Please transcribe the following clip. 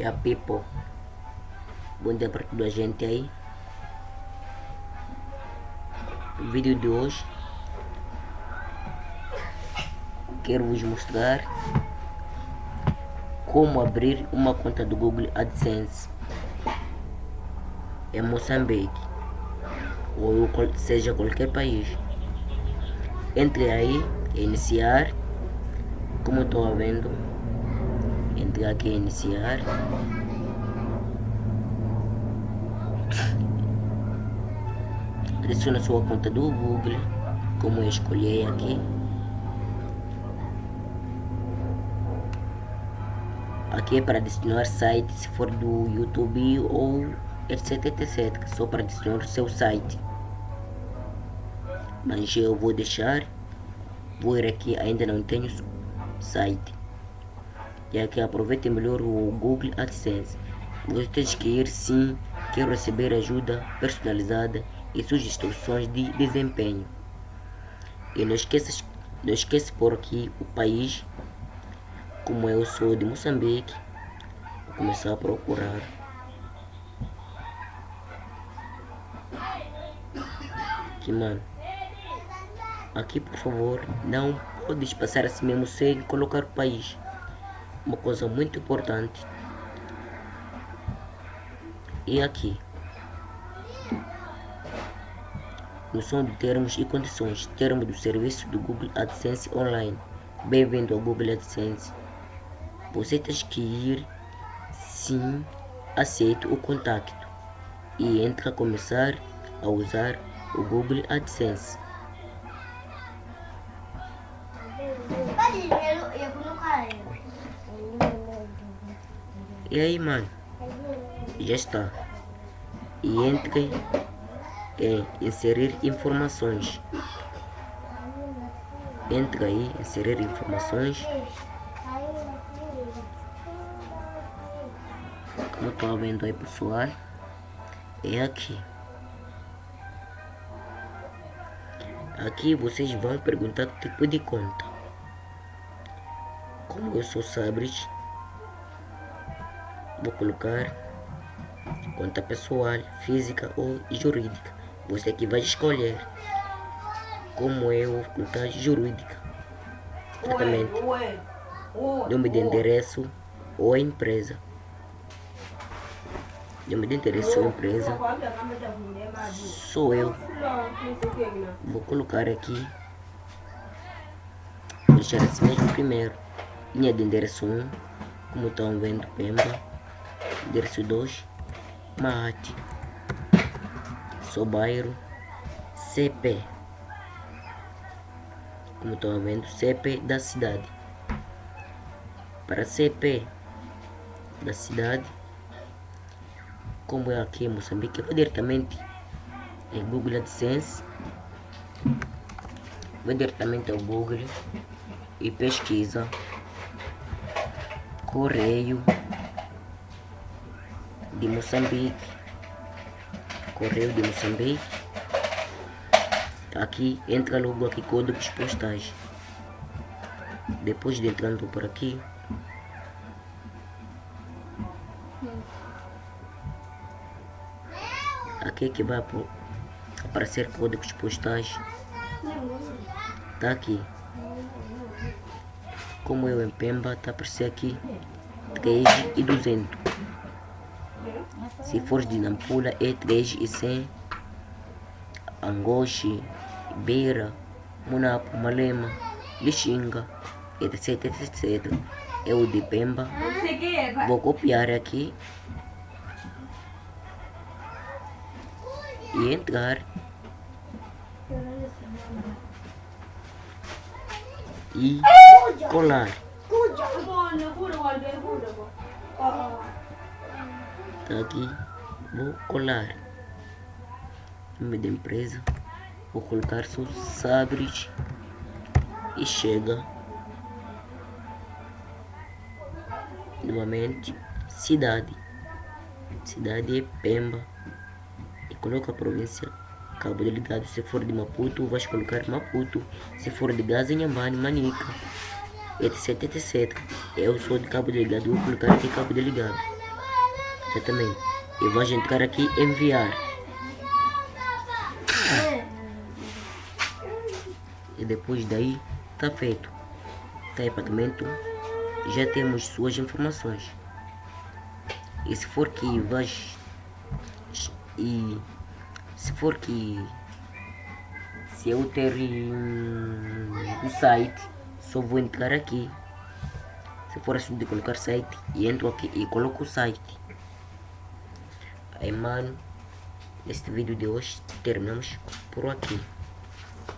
E a people. Bom dia para toda a gente aí. O vídeo de hoje quero vos mostrar como abrir uma conta do Google AdSense em Moçambique ou seja qualquer país. Entre aí, iniciar, como estou vendo, entre aqui iniciar. Adicione a sua conta do Google, como eu escolhi aqui. Aqui é para adicionar site, se for do YouTube ou etc, etc. Só para adicionar o seu site. Mas eu vou deixar. Vou ir aqui, ainda não tenho site. E aqui aproveite melhor o Google AdSense. Vocês que ir sim, quero receber ajuda personalizada e sugestões de desempenho. E não esqueça, não esqueça por aqui o país como eu sou de Moçambique, vou começar a procurar. Aqui, mano. Aqui, por favor, não pode passar assim mesmo sem colocar o país. Uma coisa muito importante. E aqui. No som de termos e condições, termo do serviço do Google AdSense Online. Bem-vindo ao Google AdSense. Você tem que ir sim, aceito o contato e entra a começar a usar o Google AdSense. E aí, mano? Já está. E entre em inserir informações. Entra aí, inserir informações. Como estou vendo aí pessoal, é aqui. Aqui vocês vão perguntar tipo de conta. Como eu sou Sabres, vou colocar conta pessoal, física ou jurídica. Você que vai escolher. Como eu vou colocar jurídica. Exatamente. Nome de endereço ou empresa eu me interessou a empresa sou eu vou colocar aqui vou deixar assim mesmo primeiro linha de endereço 1 como estão vendo Pemba 2 Mate. Sobairo CP como estão vendo CP da cidade. Para CP da cidade como é aqui em Moçambique, eu vou diretamente em Google AdSense, vou diretamente ao Google e pesquisa. Correio de Moçambique, Correio de Moçambique, aqui entra logo aqui códigos postais, depois de entrando por aqui, aqui que vai aparecer códigos postais. Tá aqui. Como eu em Pemba tá aparecer aqui. 3 e 200 se for de Nampula é 3 e 100 Angoche, Beira, Munapo, Malema, Lixinga, etc, etc. Eu de Pemba. Vou copiar aqui. E entrar. E colar aqui vou colar nome da empresa vou colocar só sabres e chega novamente cidade. Cidade é Pemba. Coloca a província Cabo Delegado, se for de Maputo, vais colocar Maputo, se for de Gaza, Inhambane, Manica, etc, etc. Eu sou de Cabo Delegado, vou colocar aqui Cabo Delegado. Exatamente. E vou entrar aqui enviar. E depois daí tá feito. Tá aí pagamento. Já temos suas informações. E se for que vais e se for que se eu ter um, o site só vou entrar aqui se for assim de colocar site e entro aqui e coloco o site aí mano neste vídeo de hoje terminamos por aqui